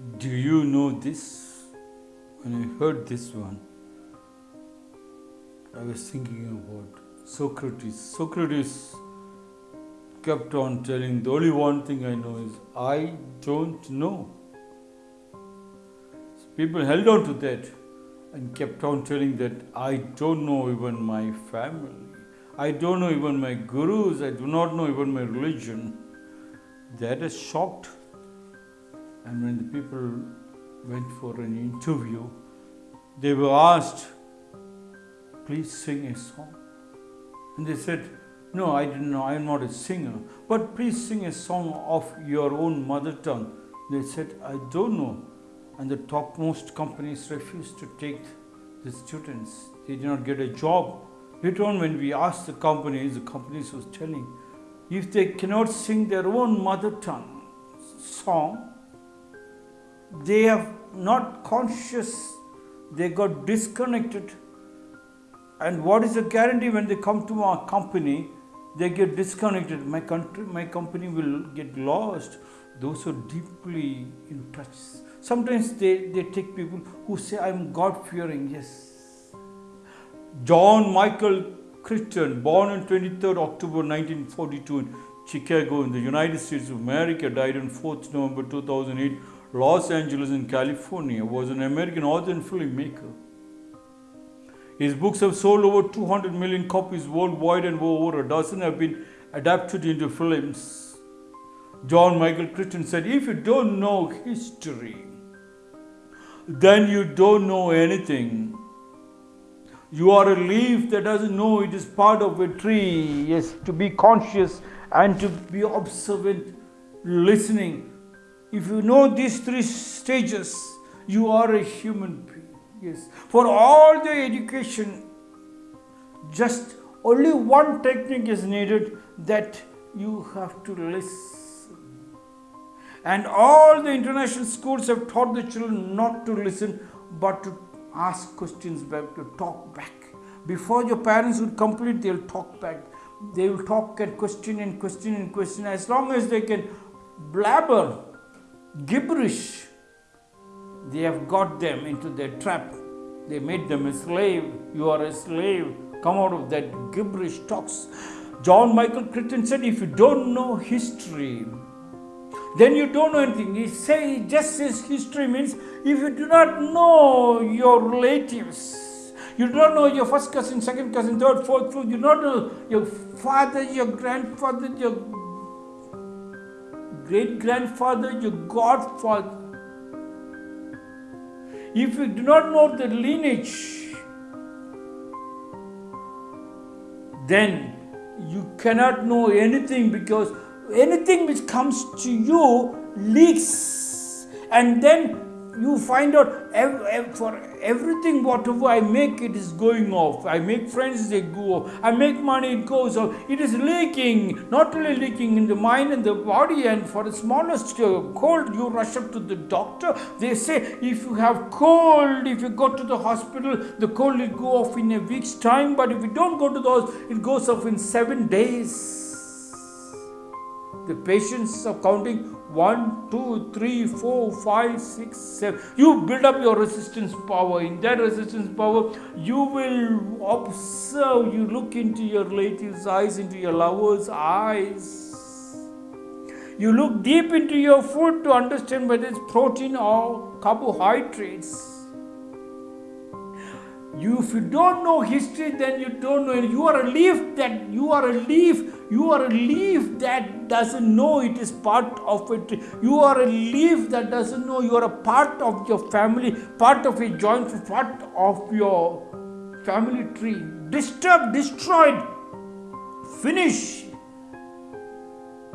Do you know this? When I heard this one, I was thinking about Socrates. Socrates kept on telling, the only one thing I know is, I don't know. People held on to that and kept on telling that I don't know even my family. I don't know even my gurus. I do not know even my religion. That is shocked. And when the people went for an interview, they were asked, please sing a song. And they said, no, I didn't know, I am not a singer, but please sing a song of your own mother tongue. They said, I don't know. And the topmost companies refused to take the students. They did not get a job. Later on, when we asked the companies, the companies was telling, if they cannot sing their own mother tongue song, they have not conscious, they got disconnected. And what is the guarantee when they come to our company, they get disconnected? My country, my company will get lost. Those who are deeply in touch. Sometimes they, they take people who say, I'm God fearing. Yes. John Michael Crichton born on 23rd October 1942 in Chicago in the United States of America, died on 4th November 2008 Los Angeles in California, was an American author and filmmaker. His books have sold over 200 million copies worldwide and over a dozen have been adapted into films. John Michael Crichton said, If you don't know history, then you don't know anything. You are a leaf that doesn't know it is part of a tree. Yes, to be conscious and to be observant, listening, if you know these three stages, you are a human being. Yes. For all the education, just only one technique is needed that you have to listen. And all the international schools have taught the children not to listen but to ask questions back, to talk back. Before your parents would complete, they'll talk back. They will talk and question and question and question. As long as they can blabber gibberish. They have got them into their trap. They made them a slave. You are a slave. Come out of that gibberish talks. John Michael Crichton said, if you don't know history, then you don't know anything. He say just says history means if you do not know your relatives, you do not know your first cousin, second cousin, third, fourth, fifth, you do not know your father, your grandfather, your great grandfather, your godfather. If you do not know the lineage, then you cannot know anything because anything which comes to you leaks and then you find out for everything whatever I make it is going off. I make friends they go off. I make money it goes off. It is leaking, not only leaking in the mind and the body and for the smallest uh, cold you rush up to the doctor. They say if you have cold, if you go to the hospital, the cold will go off in a week's time. But if you don't go to the hospital, it goes off in seven days. The patients are counting 1, 2, 3, 4, 5, 6, 7. You build up your resistance power. In that resistance power, you will observe, you look into your relative's eyes, into your lover's eyes. You look deep into your food to understand whether it's protein or carbohydrates. You, if you don't know history, then you don't know. You are a leaf that you are a leaf. You are a leaf that doesn't know it is part of it. You are a leaf that doesn't know you are a part of your family, part of a joint, part of your family tree. Disturbed, destroyed, finish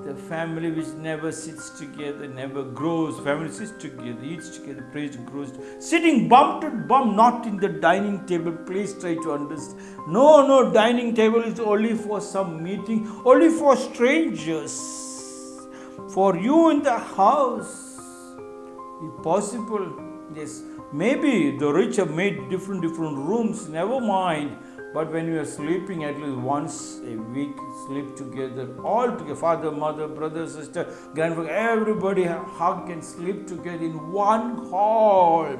the family which never sits together, never grows. Family sits together, eats together, prays, grows. Sitting bum to bum, not in the dining table. Please try to understand. No, no, dining table is only for some meeting, only for strangers. For you in the house, if possible, yes. Maybe the rich have made different different rooms. Never mind. But when you are sleeping, at least once a week, sleep together, all together, father, mother, brother, sister, grandfather, everybody hug and sleep together in one hall.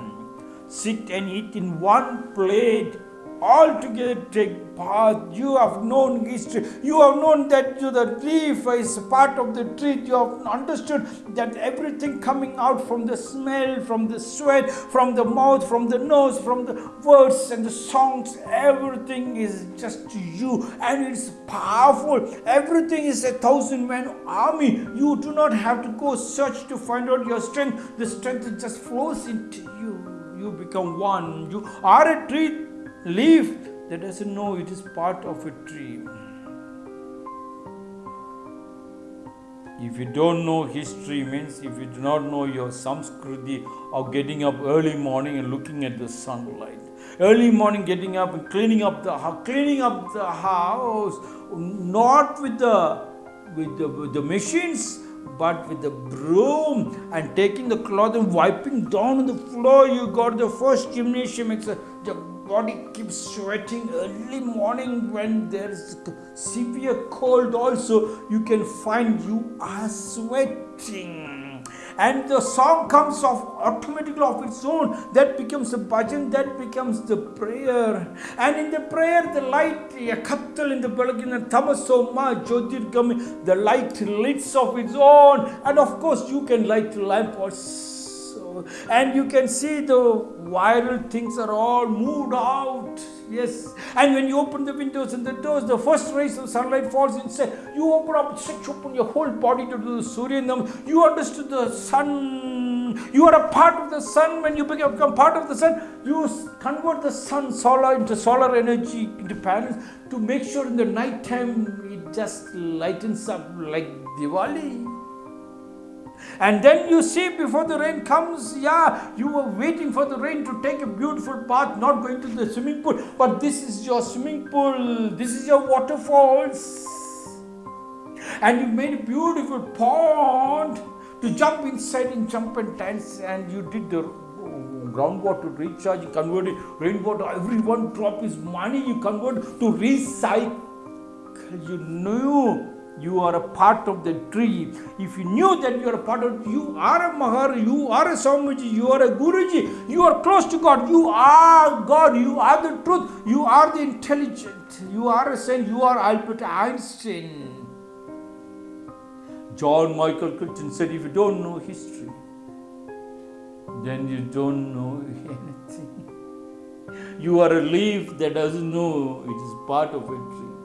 Sit and eat in one plate all together take part. You have known history. You have known that the leaf is part of the tree. You have understood that everything coming out from the smell, from the sweat, from the mouth, from the nose, from the words and the songs, everything is just you and it's powerful. Everything is a thousand man army. You do not have to go search to find out your strength. The strength just flows into you. You become one. You are a tree leaf that doesn't know it is part of a tree. If you don't know history means if you do not know your samskriti of getting up early morning and looking at the sunlight. Early morning getting up and cleaning up the cleaning up the house, not with the with the, with the machines, but with the broom and taking the cloth and wiping down on the floor. You got the first gymnasium exercise body keeps sweating early morning when there is severe cold also. You can find you are sweating. And the song comes off automatically of its own. That becomes a bhajan that becomes the prayer. And in the prayer the light yakattal in the belagina tamasoma jyotirgami the light lights of its own. And of course you can light the lamp also and you can see the viral things are all moved out. Yes. And when you open the windows and the doors the first rays of sunlight falls inside. You open up stretch open your whole body to do the surya you understood the sun. You are a part of the sun. When you become part of the sun you convert the sun solar into solar energy into panels to make sure in the night time it just lightens up like diwali and then you see before the rain comes, yeah, you were waiting for the rain to take a beautiful bath, not going to the swimming pool, but this is your swimming pool, this is your waterfalls. And you made a beautiful pond to jump inside and jump and dance, and you did the groundwater recharge, you converted rainwater, every one drop is money, you convert to recycle. You knew you are a part of the tree. If you knew that you are a part of you are a Mahar, you are a Swamiji, you are a Guruji, you are close to God, you are God, you are the truth, you are the intelligent, you are a saint, you are Albert Einstein. John Michael Crichton said, if you don't know history, then you don't know anything. You are a leaf that doesn't know it is part of a tree.